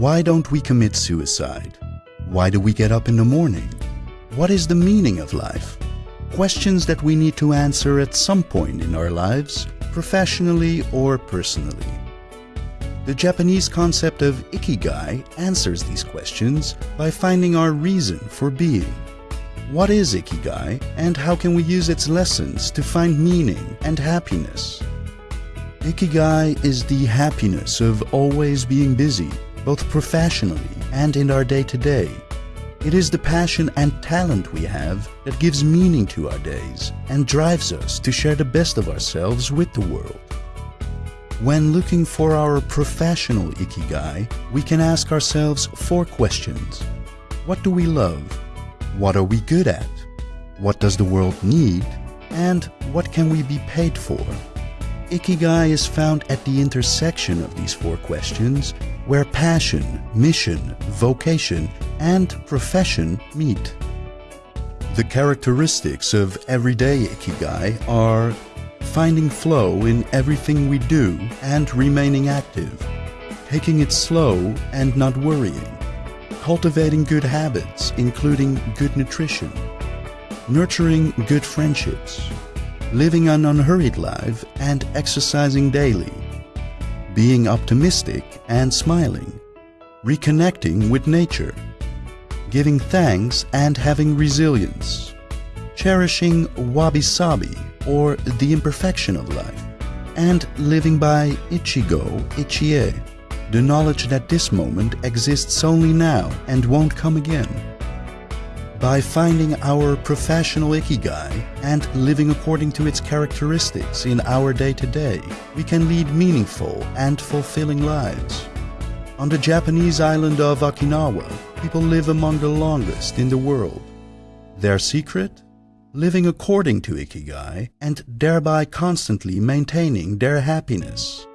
Why don't we commit suicide? Why do we get up in the morning? What is the meaning of life? Questions that we need to answer at some point in our lives, professionally or personally. The Japanese concept of ikigai answers these questions by finding our reason for being. What is ikigai and how can we use its lessons to find meaning and happiness? Ikigai is the happiness of always being busy, both professionally and in our day-to-day. It is the passion and talent we have that gives meaning to our days and drives us to share the best of ourselves with the world. When looking for our professional ikigai, we can ask ourselves four questions. What do we love? What are we good at? What does the world need? And what can we be paid for? Ikigai is found at the intersection of these four questions, where passion, mission, vocation, and profession meet. The characteristics of everyday Ikigai are finding flow in everything we do and remaining active, taking it slow and not worrying, cultivating good habits including good nutrition, nurturing good friendships, living an unhurried life and exercising daily, being optimistic and smiling, reconnecting with nature, giving thanks and having resilience, cherishing wabi-sabi or the imperfection of life, and living by ichigo ichie, the knowledge that this moment exists only now and won't come again. By finding our professional ikigai and living according to its characteristics in our day-to-day, we can lead meaningful and fulfilling lives. On the Japanese island of Okinawa, people live among the longest in the world. Their secret? Living according to ikigai and thereby constantly maintaining their happiness.